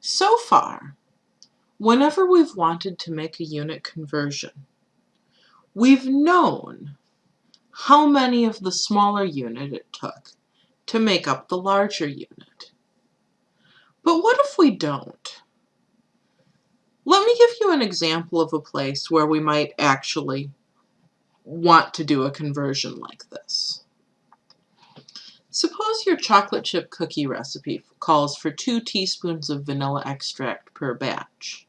So far, whenever we've wanted to make a unit conversion, we've known how many of the smaller unit it took to make up the larger unit. But what if we don't? Let me give you an example of a place where we might actually want to do a conversion like this. Suppose your chocolate chip cookie recipe calls for two teaspoons of vanilla extract per batch.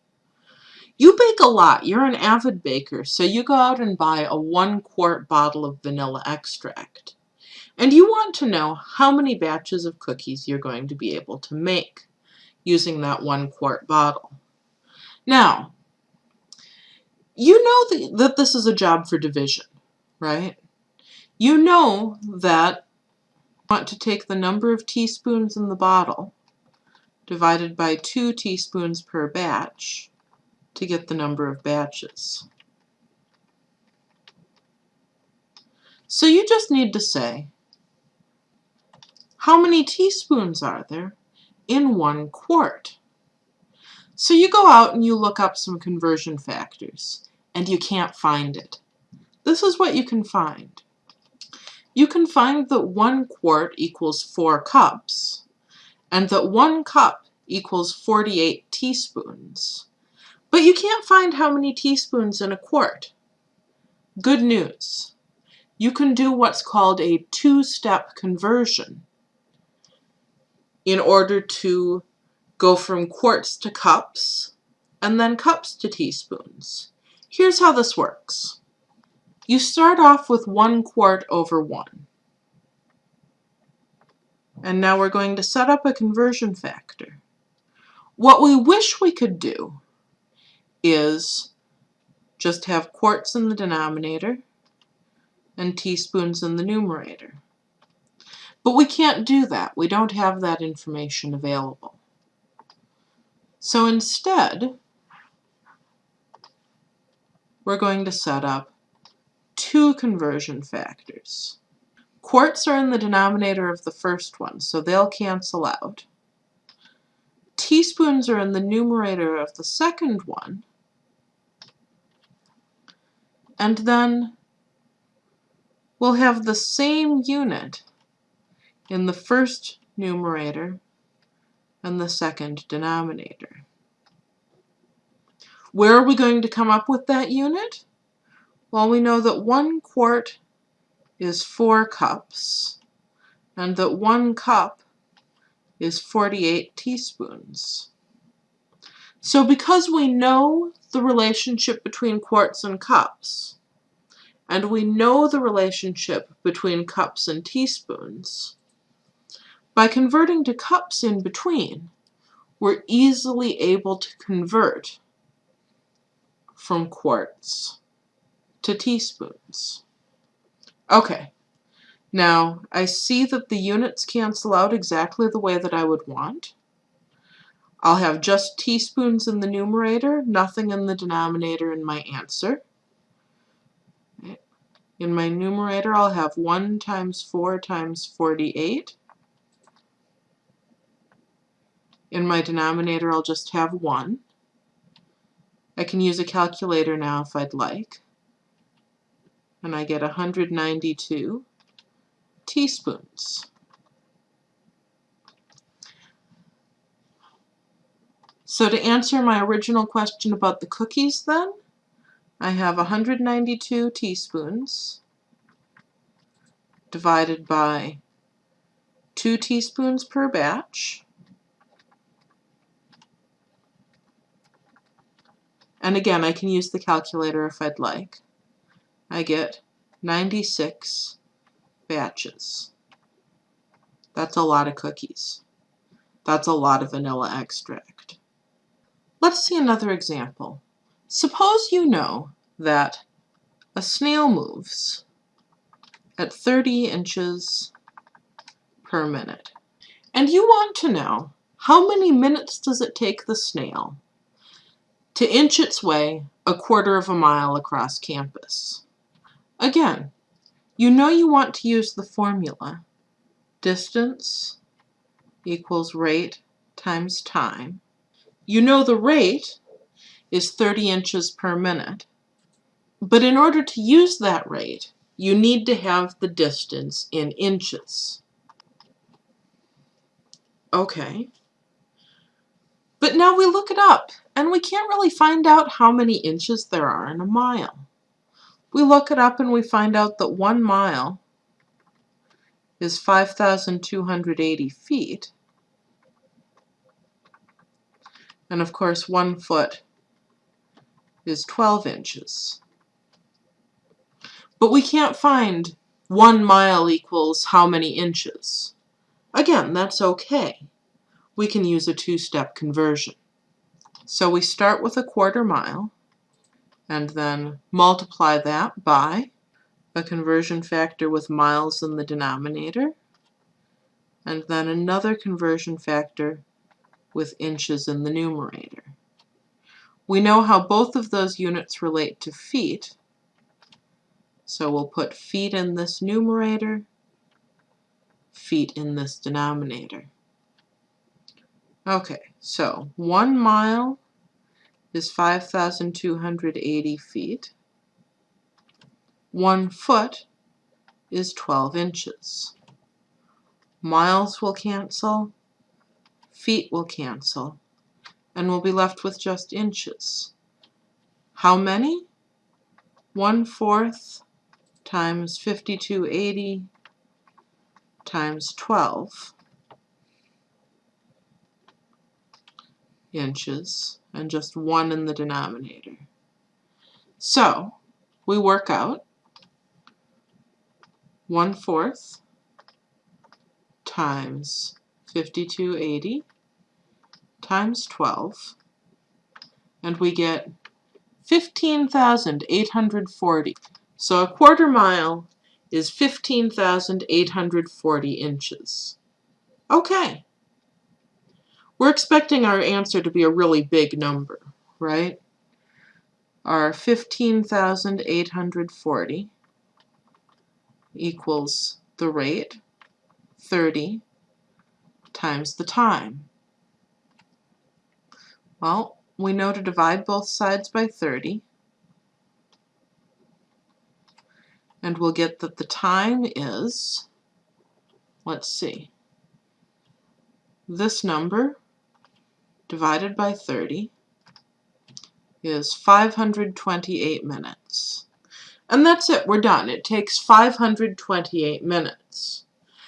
You bake a lot, you're an avid baker, so you go out and buy a one quart bottle of vanilla extract. And you want to know how many batches of cookies you're going to be able to make using that one quart bottle. Now, you know that this is a job for division, right? You know that want to take the number of teaspoons in the bottle divided by two teaspoons per batch to get the number of batches. So you just need to say, how many teaspoons are there in one quart? So you go out and you look up some conversion factors, and you can't find it. This is what you can find. You can find that one quart equals four cups, and that one cup equals 48 teaspoons. But you can't find how many teaspoons in a quart. Good news. You can do what's called a two-step conversion in order to go from quarts to cups, and then cups to teaspoons. Here's how this works. You start off with one quart over one. And now we're going to set up a conversion factor. What we wish we could do is just have quarts in the denominator and teaspoons in the numerator. But we can't do that. We don't have that information available. So instead, we're going to set up two conversion factors. Quarts are in the denominator of the first one, so they'll cancel out. Teaspoons are in the numerator of the second one, and then we'll have the same unit in the first numerator and the second denominator. Where are we going to come up with that unit? Well, we know that one quart is four cups, and that one cup is 48 teaspoons. So because we know the relationship between quarts and cups, and we know the relationship between cups and teaspoons, by converting to cups in between, we're easily able to convert from quarts to teaspoons. Okay, now I see that the units cancel out exactly the way that I would want. I'll have just teaspoons in the numerator, nothing in the denominator in my answer. In my numerator, I'll have 1 times 4 times 48. In my denominator, I'll just have 1. I can use a calculator now if I'd like. And I get 192 teaspoons. So to answer my original question about the cookies then, I have 192 teaspoons divided by 2 teaspoons per batch. And again, I can use the calculator if I'd like. I get 96 batches. That's a lot of cookies. That's a lot of vanilla extract. Let's see another example. Suppose you know that a snail moves at 30 inches per minute. And you want to know how many minutes does it take the snail to inch its way a quarter of a mile across campus. Again, you know you want to use the formula distance equals rate times time. You know the rate is 30 inches per minute. But in order to use that rate, you need to have the distance in inches. Okay. But now we look it up, and we can't really find out how many inches there are in a mile. We look it up and we find out that one mile is 5,280 feet. And of course, one foot is 12 inches. But we can't find one mile equals how many inches. Again, that's okay. We can use a two-step conversion. So we start with a quarter mile and then multiply that by a conversion factor with miles in the denominator and then another conversion factor with inches in the numerator. We know how both of those units relate to feet, so we'll put feet in this numerator, feet in this denominator. Okay, so one mile is 5,280 feet. One foot is 12 inches. Miles will cancel, feet will cancel, and we'll be left with just inches. How many? One fourth times 5280 times 12 inches and just one in the denominator. So we work out one fourth times 5280 times 12 and we get 15,840. So a quarter mile is 15,840 inches. Okay. We're expecting our answer to be a really big number, right? Our 15,840 equals the rate, 30, times the time. Well, we know to divide both sides by 30. And we'll get that the time is, let's see, this number divided by 30 is 528 minutes. And that's it, we're done. It takes 528 minutes.